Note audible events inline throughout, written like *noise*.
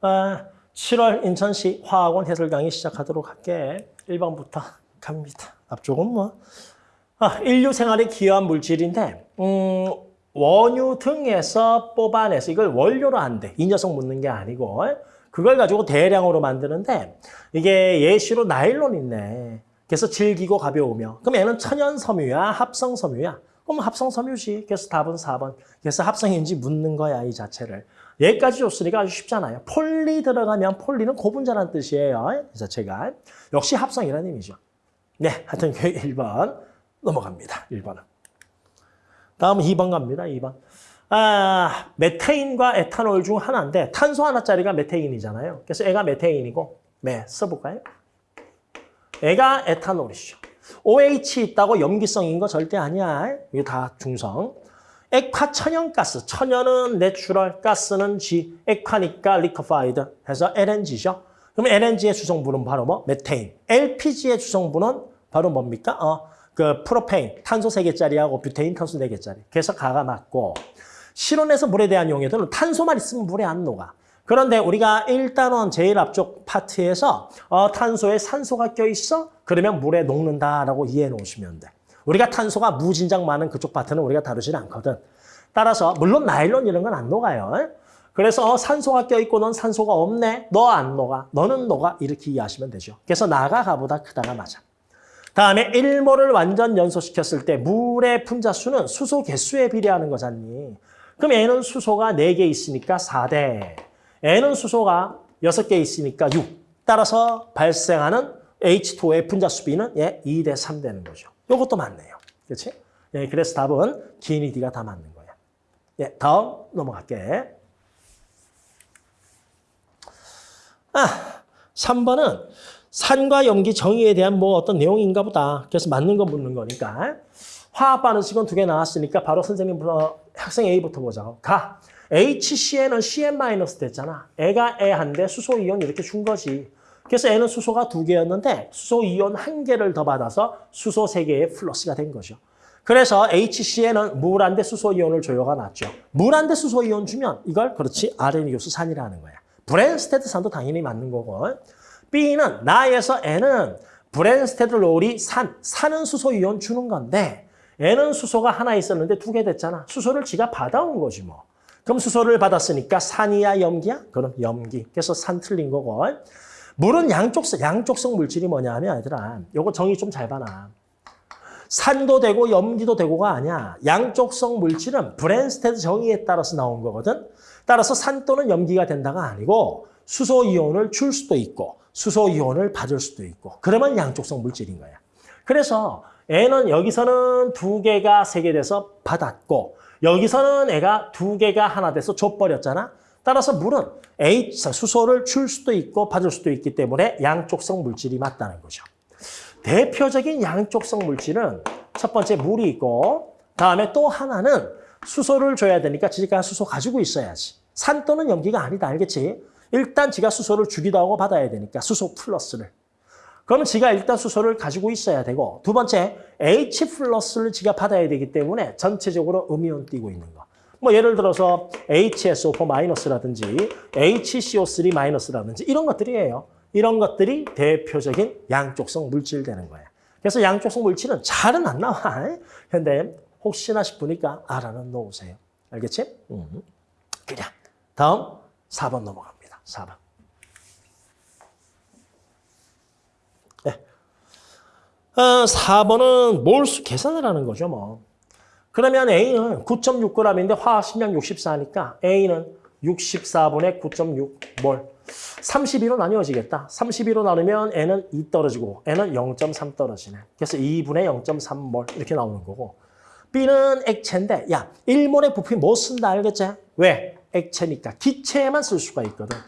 아, 7월 인천시 화학원 해설 강의 시작하도록 할게. 1번부터 갑니다. 앞쪽은 뭐. 아, 인류 생활에 기여한 물질인데 음, 원유 등에서 뽑아내서 이걸 원료로 한대. 이 녀석 묻는 게 아니고 그걸 가지고 대량으로 만드는데 이게 예시로 나일론 있네. 그래서 질기고 가벼우며. 그럼 얘는 천연 섬유야, 합성 섬유야. 그럼 합성 섬유지. 그래서 답은 4번. 그래서 합성인지 묻는 거야, 이 자체를. 얘까지 줬으니까 아주 쉽잖아요. 폴리 들어가면 폴리는 고분자라는 뜻이에요. 이 자체가. 역시 합성이라는 의미죠. 네, 하여튼 그 1번 넘어갑니다. 1번은. 다음 2번 갑니다. 2번. 아, 메테인과 에탄올 중 하나인데 탄소 하나짜리가 메테인이잖아요. 그래서 애가 메테인이고 네, 써볼까요? 애가 에탄올이죠. OH 있다고 염기성인 거 절대 아니야. 이게 다 중성. 액화 천연가스. 천연은 natural, 가스는 G. 액화니까 liquefied 해서 LNG죠. 그럼 LNG의 주성분은 바로 뭐? 메테인. LPG의 주성분은 바로 뭡니까? 어, 그 프로페인, 탄소 3개짜리하고 뷰테인 탄소 4개짜리. 그래서 가가 맞고 실온에서 물에 대한 용해도는 탄소만 있으면 물에 안 녹아. 그런데 우리가 일단은 제일 앞쪽 파트에서 어, 탄소에 산소가 껴있어? 그러면 물에 녹는다라고 이해해 놓으시면 돼. 우리가 탄소가 무진장 많은 그쪽 파트는 우리가 다루질 않거든. 따라서 물론 나일론 이런 건 안 녹아요. 그래서 어, 산소가 껴있고 넌 산소가 없네. 너 안 녹아. 너는 녹아. 이렇게 이해하시면 되죠. 그래서 나가 가보다 크다가 맞아. 다음에 1몰을 완전 연소시켰을 때 물의 분자수는 수소 개수에 비례하는 거잖니. 그럼 N은 수소가 4개 있으니까 4대. N은 수소가 6개 있으니까 6. 따라서 발생하는 H2O의 분자수 비는 예, 2대 3 되는 거죠. 이것도 맞네요. 그렇지? 예, 그래서 답은 기인이 D가 다 맞는 거야. 예, 다음 넘어갈게. 아, 3번은 산과 염기 정의에 대한 뭐 어떤 내용인가 보다. 그래서 맞는 거 묻는 거니까. 화학 반응식은 두 개 나왔으니까 바로 선생님 어, 학생 A부터 보자고. 가. HCn은 CN- 됐잖아. 얘가 얘한테 수소 이온 이렇게 준 거지. 그래서 얘는 수소가 두 개였는데 수소 이온 한 개를 더 받아서 수소 세 개의 플러스가 된 거죠. 그래서 HCN은 물한테 수소 이온을 줘요가 맞죠. 물한테 수소 이온 주면 이걸 그렇지 아레니우스 산이라는 거야. 브뢴스테드 산도 당연히 맞는 거고. B는 나에서 N은 브뢴스테드 로우리 산, 산은 수소 이온 주는 건데 N은 수소가 하나 있었는데 두 개 됐잖아. 수소를 지가 받아온 거지 뭐. 그럼 수소를 받았으니까 산이야 염기야? 그럼 염기. 그래서 산 틀린 거고. 물은 양쪽성, 양쪽성 물질이 뭐냐 하면 얘들아 요거 정의 좀 잘 봐놔. 산도 되고 염기도 되고가 아니야. 양쪽성 물질은 브랜스테드 정의에 따라서 나온 거거든. 따라서 산 또는 염기가 된다가 아니고 수소 이온을 줄 수도 있고 수소 이온을 받을 수도 있고 그러면 양쪽성 물질인 거야. 그래서 N은 여기서는 두 개가 세 개 돼서 받았고 여기서는 애가 두 개가 하나 돼서 줘버렸잖아. 따라서 물은 H, 수소를 줄 수도 있고 받을 수도 있기 때문에 양쪽성 물질이 맞다는 거죠. 대표적인 양쪽성 물질은 첫 번째 물이 있고 다음에 또 하나는 수소를 줘야 되니까 지가 수소 가지고 있어야지. 산 또는 염기가 아니다. 알겠지? 일단 지가 수소를 주기도 하고 받아야 되니까 수소 플러스를. 그러면 지가 일단 수소를 가지고 있어야 되고 두 번째 H 플러스를 지가 받아야 되기 때문에 전체적으로 음이온 띄고 있는 거. 뭐 예를 들어서 HSO4 마이너스라든지 HCO3 마이너스라든지 이런 것들이에요. 이런 것들이 대표적인 양쪽성 물질 되는 거예요. 그래서 양쪽성 물질은 잘은 안 나와. 근데 혹시나 싶으니까 알아는 놓으세요. 알겠지? 음. 그냥 다음 4번 넘어갑니다. 4번. 네. 어, 4번은 몰수 계산을 하는 거죠. 뭐. 그러면 A는 9.6g인데 화학 식량 64니까 A는 64분의 9.6몰. 32로 나뉘어지겠다. 32로 나누면 N은 2 떨어지고 N은 0.3 떨어지네. 그래서 2분의 0.3몰 이렇게 나오는 거고. B는 액체인데 야 1몰의 부피 못 쓴다 알겠지? 왜? 액체니까 기체에만 쓸 수가 있거든.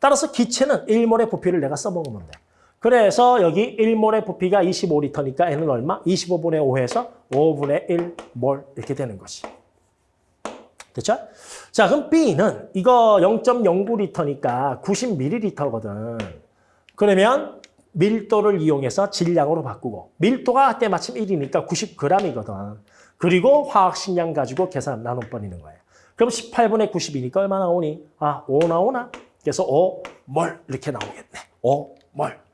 따라서 기체는 1몰의 부피를 내가 써먹으면 돼. 그래서 여기 1몰의 부피가 25리터니까 N은 얼마? 25분의 5에서 5분의 1몰 이렇게 되는 것이. 됐죠? 자, 그럼 B는 이거 0.09리터니까 90ml거든. 그러면 밀도를 이용해서 질량으로 바꾸고 밀도가 때마침 1이니까 90g이거든. 그리고 화학식량 가지고 계산 나눠버리는 거예요. 그럼 18분의 90이니까 얼마 나오니? 아, 5 나오나? 그래서 5몰 이렇게 나오겠네. 5몰.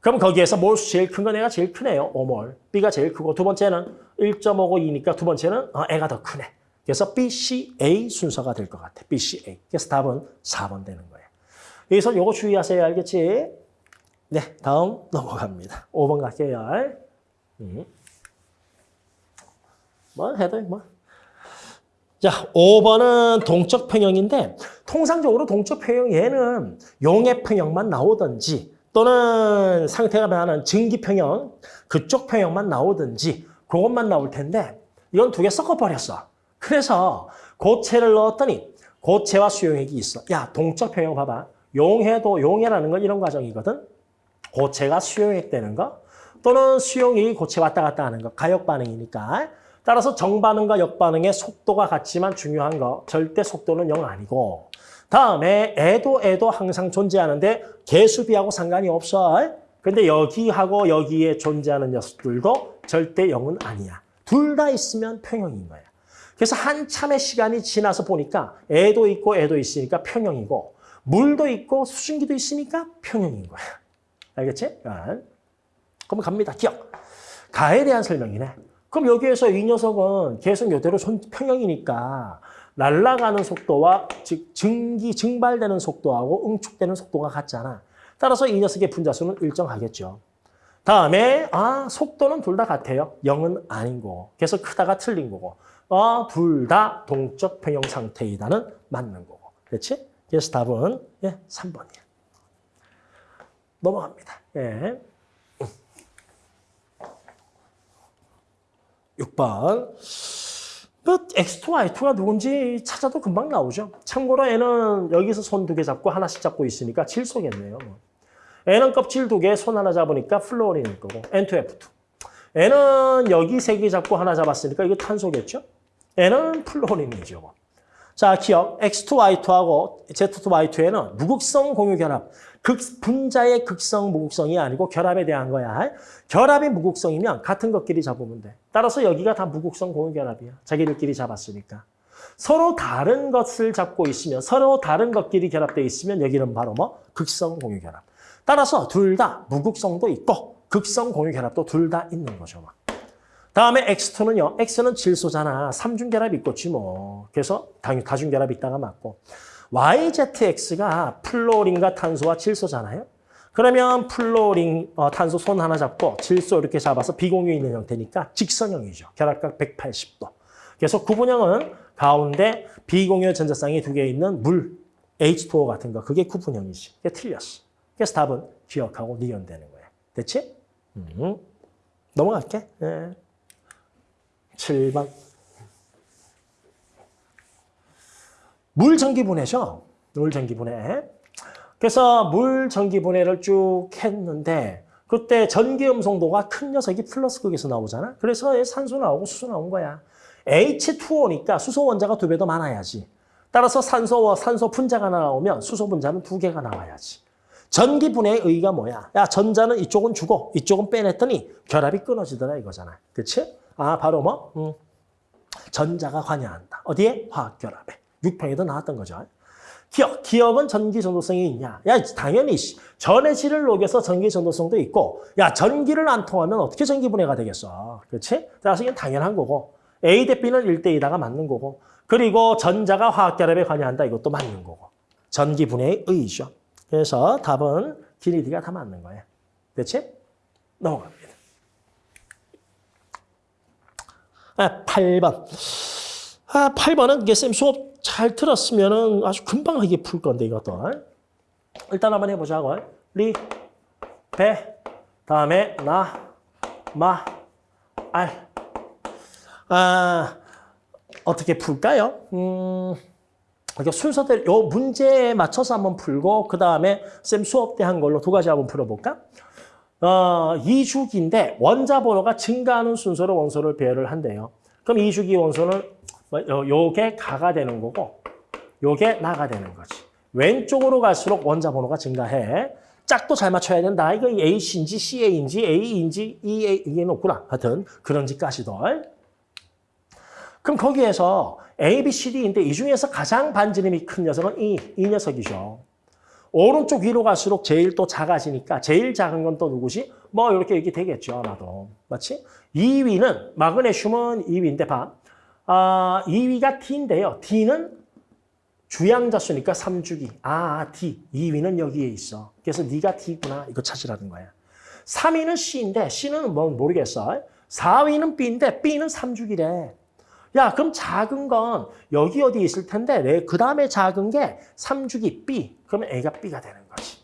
그럼 거기에서 몰수 제일 큰 건 애가 제일 크네요. 5몰. B가 제일 크고 두 번째는 1.552니까 두 번째는 어, 애가 더 크네. 그래서 BCA 순서가 될 것 같아. BCA. 그래서 답은 4번 되는 거예요. 여기서 요거 주의하세요. 알겠지? 네, 다음 넘어갑니다. 5번 갈게요. 음. 뭐 해도 뭐. 자, 5번은 동적 평형인데 통상적으로 동적 평형 얘는 용의 평형만 나오든지 또는 상태가 변하는 증기 평형 그쪽 평형만 나오든지 그것만 나올 텐데 이건 두 개 섞어버렸어. 그래서 고체를 넣었더니 고체와 수용액이 있어. 야, 동적 평형 봐봐. 용해도 용해라는 건 이런 과정이거든. 고체가 수용액 되는 거 또는 수용액이 고체 왔다 갔다 하는 거 가역 반응이니까 따라서 정반응과 역반응의 속도가 같지만 중요한 거 절대 속도는 0 아니고 다음에 애도 애도 항상 존재하는데 개수비하고 상관이 없어. 근데 여기하고 여기에 존재하는 녀석들도 절대 0은 아니야. 둘 다 있으면 평형인 거야. 그래서 한참의 시간이 지나서 보니까 애도 있고 애도 있으니까 평형이고 물도 있고 수증기도 있으니까 평형인 거야. 알겠지? 그럼 갑니다. 기억. 가에 대한 설명이네. 그럼 여기에서 이 녀석은 계속 이대로 평형이니까 날아가는 속도와 즉 증기 증발되는 속도하고 응축되는 속도가 같잖아. 따라서 이 녀석의 분자수는 일정하겠죠. 다음에 아 속도는 둘 다 같아요. 0은 아닌 거. 그래서 크다가 틀린 거고. 어, 둘다 동적 평형 상태이다는 맞는 거고. 그렇지? 그래서 답은 예, 3번이야. 넘어갑니다. 예. 6번. 그 X2, Y2가 누군지 찾아도 금방 나오죠. 참고로 N은 여기서 손 두 개 잡고 하나씩 잡고 있으니까 질소겠네요. N은 껍질 두 개, 손 하나 잡으니까 플로린일 거고 N2F2. N은 여기 세 개 잡고 하나 잡았으니까 이거 탄소겠죠? N은 플로린이죠. 자, 기억. X2Y2하고 Z2Y2에는 무극성 공유 결합. 극, 분자의 극성, 무극성이 아니고 결합에 대한 거야. 결합이 무극성이면 같은 것끼리 잡으면 돼. 따라서 여기가 다 무극성 공유 결합이야. 자기들끼리 잡았으니까. 서로 다른 것을 잡고 있으면, 서로 다른 것끼리 결합되어 있으면 여기는 바로 뭐? 극성 공유 결합. 따라서 둘 다 무극성도 있고 극성 공유 결합도 둘 다 있는 거죠. 막. 다음에 X2는요. X는 질소잖아. 삼중결합 있겠지 뭐. 그래서 다중결합 있다가 맞고. YZX가 플로린과 탄소와 질소잖아요. 그러면 플로린, 어, 탄소 손 하나 잡고 질소 이렇게 잡아서 비공유 있는 형태니까 직선형이죠. 결합각 180도. 그래서 구분형은 가운데 비공유 전자쌍이 두 개 있는 물, H2O 같은 거. 그게 구분형이지. 그게 틀렸어. 그래서 답은 기억하고 니은 되는 거야. 됐지? 음. 넘어갈게. 네. 7번. 물 전기 분해죠. 물 전기 분해. 그래서 물 전기 분해를 쭉 했는데 그때 전기 음 성도가 큰 녀석이 플러스 극에서 나오잖아. 그래서 산소 나오고 수소 나온 거야. H2O니까 수소 원자가 두 배 더 많아야지. 따라서 산소와 산소 분자가 나오면 수소 분자는 두 개가 나와야지. 전기 분해의 의의가 뭐야? 야, 전자는 이쪽은 주고 이쪽은 빼냈더니 결합이 끊어지더라 이거잖아. 그렇지? 아, 바로 뭐? 음, 전자가 관여한다. 어디에? 화학결합에. 6평에도 나왔던 거죠. 기억, 기억은 전기 전도성이 있냐? 야, 당연히 전의 질을 녹여서 전기 전도성도 있고 야, 전기를 안 통하면 어떻게 전기 분해가 되겠어? 그렇지? 따라서 이건 당연한 거고 A 대 B는 1대 2다가 맞는 거고 그리고 전자가 화학결합에 관여한다 이것도 맞는 거고 전기 분해의 의의죠. 그래서 답은 기니디가 다 맞는 거예요. 그렇지? 넘어갑니다. 아, 8번. 아, 8번은 이게 쌤 수업 잘 들었으면 아주 금방 이게 풀 건데, 이것도. 일단 한번 해보자고. 리, 배, 다음에 나, 마, 알. 아, 어떻게 풀까요? 음, 순서대로 요 문제에 맞춰서 한번 풀고 그 다음에 쌤 수업 때 한 걸로 두 가지 한번 풀어볼까? 어, 2주기인데 원자 번호가 증가하는 순서로 원소를 배열을 한대요. 그럼 2주기 원소는 뭐, 요게 가가 되는 거고 요게 나가 되는 거지. 왼쪽으로 갈수록 원자 번호가 증가해. 짝도 잘 맞춰야 된다. 이거 H인지 CA인지 A인지 EA 이게 높구나. 하여튼 그런 지까지도. 그럼 거기에서 A, B, C, D인데 이 중에서 가장 반지름이 큰 녀석은 이, 이 녀석이죠. 오른쪽 위로 갈수록 제일 또 작아지니까 제일 작은 건 또 누구지? 뭐 이렇게 이렇게 되겠죠 아마도. 맞지? 2위는 마그네슘은 2위인데 봐. 아, 2위가 D인데요. D는 주양자수니까 3주기. 아, D. 2위는 여기에 있어. 그래서 네가 D구나. 이거 찾으라는 거야. 3위는 C인데 C는 뭐 모르겠어. 4위는 B인데 B는 3주기래. 야, 그럼 작은 건 여기 어디 있을 텐데 내그 다음에 작은 게 3주기 B. 그러면 A가 B가 되는 거지.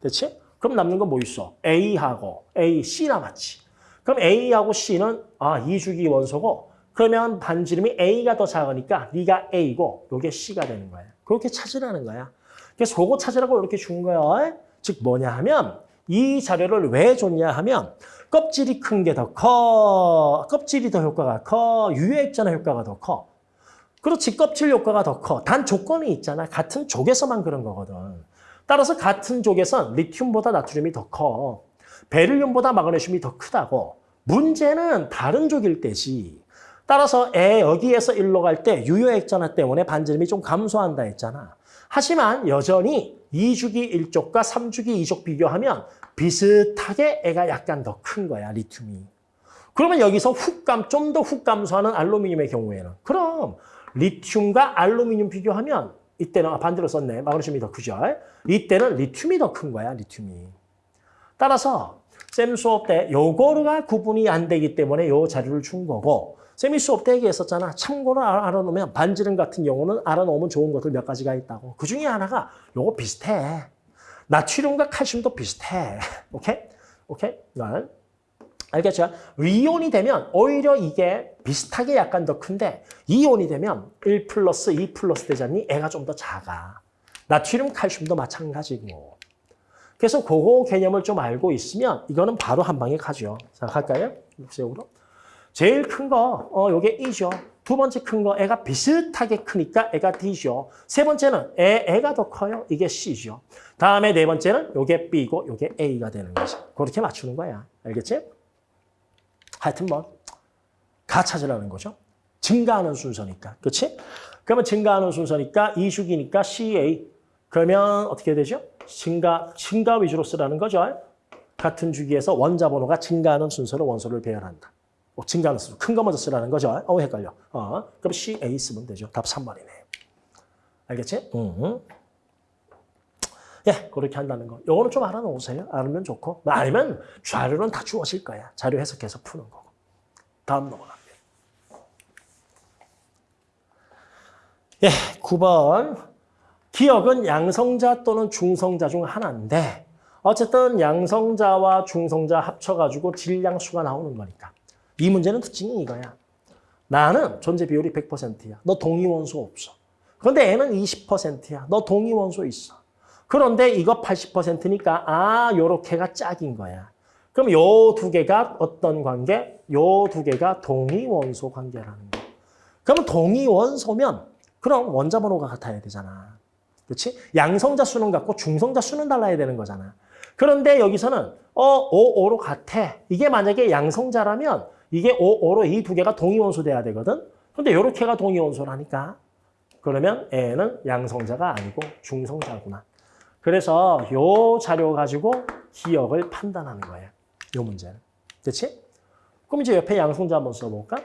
됐지? 그럼 남는 건 뭐 있어? A하고 A, C 남았지. 그럼 A하고 C는 아, 2주기 원소고 그러면 반지름이 A가 더 작으니까 네가 A고 요게 C가 되는 거야. 그렇게 찾으라는 거야. 그래서 그거 찾으라고 이렇게 준 거야. 즉 뭐냐 하면 이 자료를 왜 줬냐 하면 껍질이 큰 게 더 커. 껍질이 더 효과가 커. 유효 핵전하 효과가 더 커. 그렇지 껍질 효과가 더 커. 단 조건이 있잖아. 같은 족에서만 그런 거거든. 따라서 같은 족에선 리튬보다 나트륨이 더 커. 베릴륨보다 마그네슘이 더 크다고. 문제는 다른 족일 때지. 따라서 애 여기에서 일로 갈 때 유효액전화 때문에 반지름이 좀 감소한다 했잖아. 하지만 여전히 2주기 1족과 3주기 2족 비교하면 비슷하게 애가 약간 더 큰 거야, 리튬이. 그러면 여기서 훅감, 좀 더 훅 감소하는 알루미늄의 경우에는 그럼 리튬과 알루미늄 비교하면 이때는 아, 반대로 썼네. 마그네슘이 더 크죠. 이때는 리튬이 더 큰 거야, 리튬이. 따라서 쌤 수업 때 요거가 구분이 안 되기 때문에 요 자료를 준 거고 쌤이 수업 때 얘기했었잖아. 참고로 알아- 알아놓으면 반지름 같은 경우는 알아놓으면 좋은 것들 몇 가지가 있다고. 그 중에 하나가 요거 비슷해. 나트륨과 칼슘도 비슷해. *laughs* 오케이? 오케이? 이건 알겠죠? 이온이 되면 오히려 이게 비슷하게 약간 더 큰데 이온이 되면 1 플러스 2 플러스 되잖니? 애가 좀 더 작아. 나트륨, 칼슘도 마찬가지고. 그래서 그거 개념을 좀 알고 있으면 이거는 바로 한 방에 가죠. 자, 갈까요? 육색으로. 제일 큰 거, 어, 요게 E죠. 두 번째 큰 거, 애가 비슷하게 크니까 애가 D죠. 세 번째는 애, 애가 더 커요. 이게 C죠. 다음에 네 번째는 요게 B고 요게 A가 되는 거죠. 그렇게 맞추는 거야. 알겠지? 하여튼 뭐, 가 찾으라는 거죠. 증가하는 순서니까. 그렇지? 그러면 증가하는 순서니까 이주기니까 CA. 그러면 어떻게 되죠? 증가, 증가 위주로 쓰라는 거죠. 같은 주기에서 원자 번호가 증가하는 순서로 원소를 배열한다. 어, 증가하는 순서. 큰거 먼저 쓰라는 거죠. 어, 헷갈려. 어, 그럼 CA 쓰면 되죠. 답 3번이네. 알겠지? 응. 예, 그렇게 한다는 거. 요거는 좀 알아놓으세요. 알면 좋고. 뭐 아니면 자료는 다 주어질 거야. 자료 해석해서 푸는 거고. 다음 넘어갑니다. 예, 9번. 기억은 양성자 또는 중성자 중 하나인데 어쨌든 양성자와 중성자 합쳐가지고 질량수가 나오는 거니까. 이 문제는 특징이 이거야. 나는 존재 비율이 100%야. 너 동위원소 없어. 그런데 애는 20%야. 너 동위원소 있어. 그런데 이거 80%니까 아 요렇게가 짝인 거야. 그럼 요 두 개가 어떤 관계? 요 두 개가 동위원소 관계라는 거. 그러면 동위원소면 그럼 원자 번호가 같아야 되잖아. 그렇지? 양성자 수는 같고 중성자 수는 달라야 되는 거잖아. 그런데 여기서는 어 5, 5로 같아. 이게 만약에 양성자라면 이게 5, 5로 이 두 개가 동위원소 돼야 되거든. 근데 요렇게가 동위원소라니까. 그러면 애는 양성자가 아니고 중성자구나. 그래서 요 자료 가지고 기억을 판단하는 거예요. 요 문제는. 그렇지? 그럼 이제 옆에 양성자 한번 써볼까?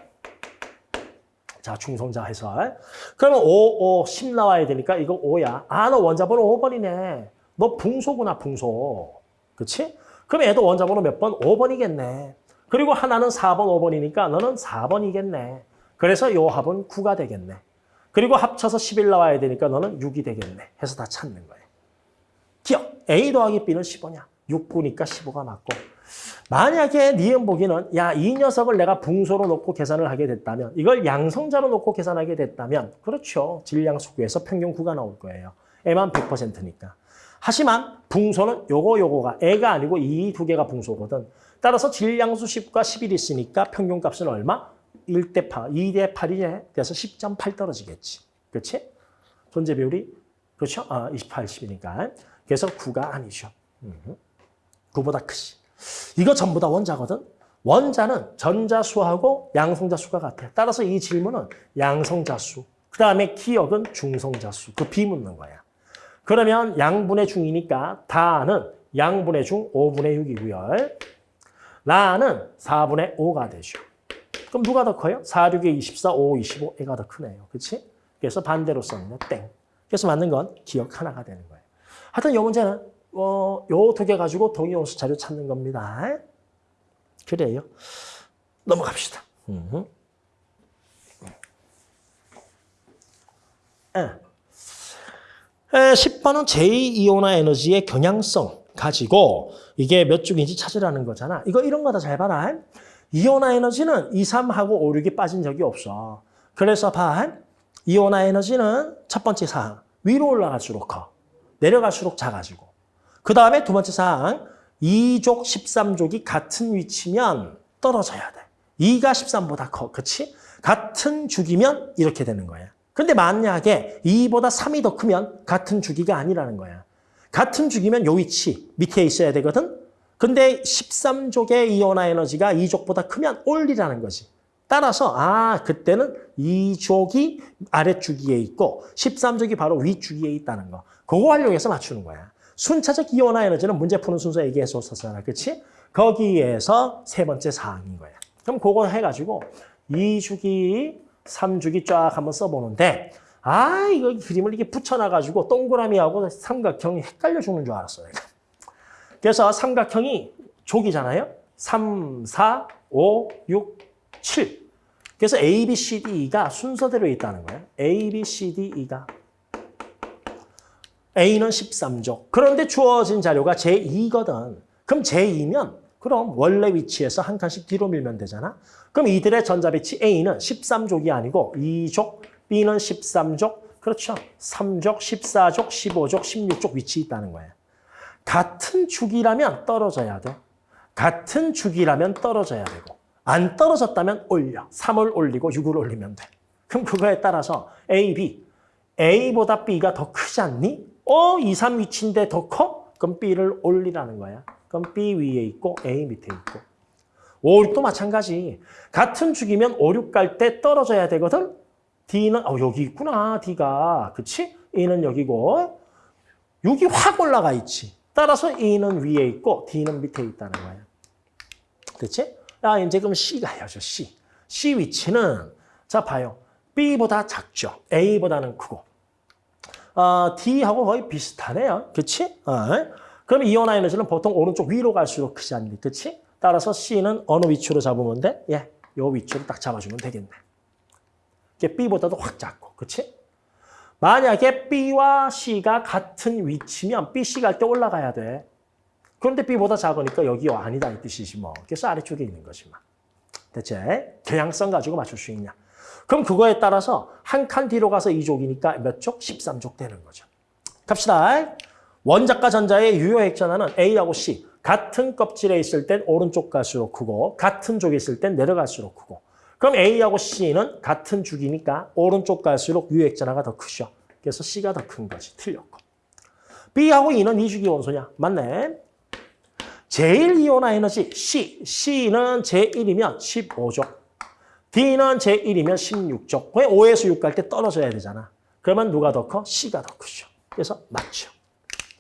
자, 중성자 해설. 그러면 5, 5, 10 나와야 되니까 이거 5야. 아, 너 원자번호 5번이네. 너 붕소구나, 붕소. 그렇지? 그럼 얘도 원자번호 몇 번? 5번이겠네. 그리고 하나는 4번, 5번이니까 너는 4번이겠네. 그래서 요 합은 9가 되겠네. 그리고 합쳐서 11 나와야 되니까 너는 6이 되겠네. 해서 다 찾는 거예요. 기억. A 더하기 B는 15냐? 6, 9니까 15가 맞고. 만약에 니은 보기는 야, 이 녀석을 내가 붕소로 놓고 계산을 하게 됐다면 이걸 양성자로 놓고 계산하게 됐다면 그렇죠. 질량수구에서 평균 9가 나올 거예요. 애만 100%니까. 하지만 붕소는 요거 요거가 애가 아니고 이 두 개가 붕소거든. 따라서 질량수 10과 11이 있으니까 평균값은 얼마? 1대 8, 2대 8이 돼서 10.8 떨어지겠지. 그렇지? 존재 비율이 그렇죠? 아, 28, 10이니까. 그래서 9가 아니죠. 음. 9보다 크지. 이거 전부 다 원자거든. 원자는 전자수하고 양성자수가 같아. 따라서 이 질문은 양성자수. 그 다음에 기억은 중성자수. 그 비 묻는 거야. 그러면 양분의 중이니까 다는 양분의 중 5분의 6이고요. 라는 4분의 5가 되죠. 그럼 누가 더 커요? 4, 6에 24, 5, 25, 애가 더 크네요. 그렇지? 그래서 반대로 썼는데 땡. 그래서 맞는 건 기억 하나가 되는 거예요. 하여튼 이 문제는 어, 요두 개 가지고 동의원수 자료 찾는 겁니다. 그래요. 넘어갑시다. 음. 예. 에, 10번은 제2이온화 에너지의 경향성 가지고 이게 몇 쪽인지 찾으라는 거잖아. 이거 이런 거 다 잘 봐라. 이온화 에너지는 2, 3하고 5, 6이 빠진 적이 없어. 그래서 봐. 이온화 에너지는 첫 번째 사항. 위로 올라갈수록 커. 내려갈수록 작아지고. 그 다음에 두 번째 사항. 2족, 13족이 같은 위치면 떨어져야 돼. 2가 13보다 커. 그치? 같은 주기면 이렇게 되는 거야. 근데 만약에 2보다 3이 더 크면 같은 주기가 아니라는 거야. 같은 주기면 요 위치 밑에 있어야 되거든. 근데 13족의 이온화 에너지가 2족보다 크면 올리라는 거지. 따라서 아 그때는 2족이 아래주기에 있고 13족이 바로 위주기에 있다는 거. 그거 활용해서 맞추는 거야. 순차적 이온화 에너지는 문제 푸는 순서 얘기했었잖아. 그렇지? 거기에서 세 번째 사항인 거야. 그럼 그거 해가지고 2주기, 3주기 쫙 한번 써보는데 아 이거 그림을 이렇게 붙여놔가지고 동그라미하고 삼각형이 헷갈려 죽는 줄 알았어요. 그래서 삼각형이 족이잖아요. 3, 4, 5, 6, 7. 그래서 A, B, C, D, E가 순서대로 있다는 거예요. A, B, C, D, E가. A는 13족. 그런데 주어진 자료가 제2거든. 그럼 제2면 그럼 원래 위치에서 한 칸씩 뒤로 밀면 되잖아. 그럼 이들의 전자배치 A는 13족이 아니고 2족, B는 13족, 그렇죠. 3족, 14족, 15족, 16족 위치 있다는 거예요. 같은 주기라면 떨어져야 돼. 같은 주기라면 떨어져야 되고 안 떨어졌다면 올려. 3을 올리고 6을 올리면 돼. 그럼 그거에 따라서 A, B. A보다 B가 더 크지 않니? 어, 2, 3 위치인데 더 커? 그럼 B를 올리라는 거야. 그럼 B 위에 있고 A 밑에 있고. 5, 6도 마찬가지. 같은 주기면 5, 6 갈 때 떨어져야 되거든? D는, 어, 여기 있구나, D가. 그치? A는 여기고. 6이 확 올라가 있지. 따라서 A는 위에 있고 D는 밑에 있다는 거야. 그치? 아, 이제 그럼 C가 해야죠, C. C 위치는, 자, 봐요. B보다 작죠. A보다는 크고. 어, D하고 거의 비슷하네요. 그치? 어. 그럼 이온화 에너지는 보통 오른쪽 위로 갈수록 크지 않니? 그치? 따라서 C는 어느 위치로 잡으면 돼? 예, 요 위치로 딱 잡아주면 되겠네. 이게 B보다도 확 작고, 그치? 만약에 B와 C가 같은 위치면 B, C 갈 때 올라가야 돼. 그런데 B보다 작으니까 여기 아니다 이 뜻이지 뭐. 그래서 아래쪽에 있는 거지 뭐. 대체 경향성 가지고 맞출 수 있냐. 그럼 그거에 따라서 한 칸 뒤로 가서 2족이니까 몇 족? 13족 되는 거죠. 갑시다. 원자과 전자의 유효 핵전화는 A하고 C. 같은 껍질에 있을 땐 오른쪽 갈수록 크고 같은 쪽에 있을 땐 내려갈수록 크고 그럼 A하고 C는 같은 주기니까 오른쪽 갈수록 유액전화가 더 크죠. 그래서 C가 더 큰 거지. 틀렸고. B하고 E는 2주기 원소냐? 맞네. 제일 이온화 에너지 C. C는 제1이면 15족. D는 제1이면 16족. 왜 5에서 6 갈 때 떨어져야 되잖아. 그러면 누가 더 커? C가 더 크죠. 그래서 맞죠.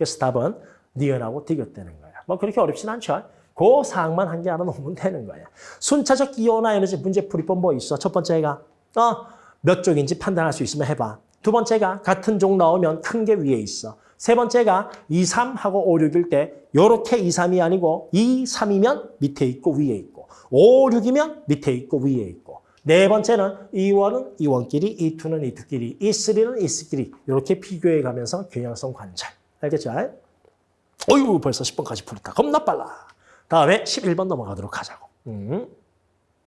그래서 답은 니은하고 디귿되는 거야. 뭐 그렇게 어렵진 않죠. 그 사항만 한 개 알아놓으면 되는 거야. 순차적 이온화 에너지 문제 풀이법 뭐 있어? 첫 번째가 어, 몇 쪽인지 판단할 수 있으면 해봐. 두 번째가 같은 종 나오면 큰 게 위에 있어. 세 번째가 2, 3하고 5, 6일 때 요렇게 2, 3이 아니고 2, 3이면 밑에 있고 위에 있고 5, 6이면 밑에 있고 위에 있고 네 번째는 E1은 E1끼리, E2는 E2끼리, E3는 E3끼리 이렇게 비교해 가면서 경향성 관찰. 알겠죠? 어휴 벌써 10번까지 풀었다. 겁나 빨라. 다음에 11번 넘어가도록 하자고. 음.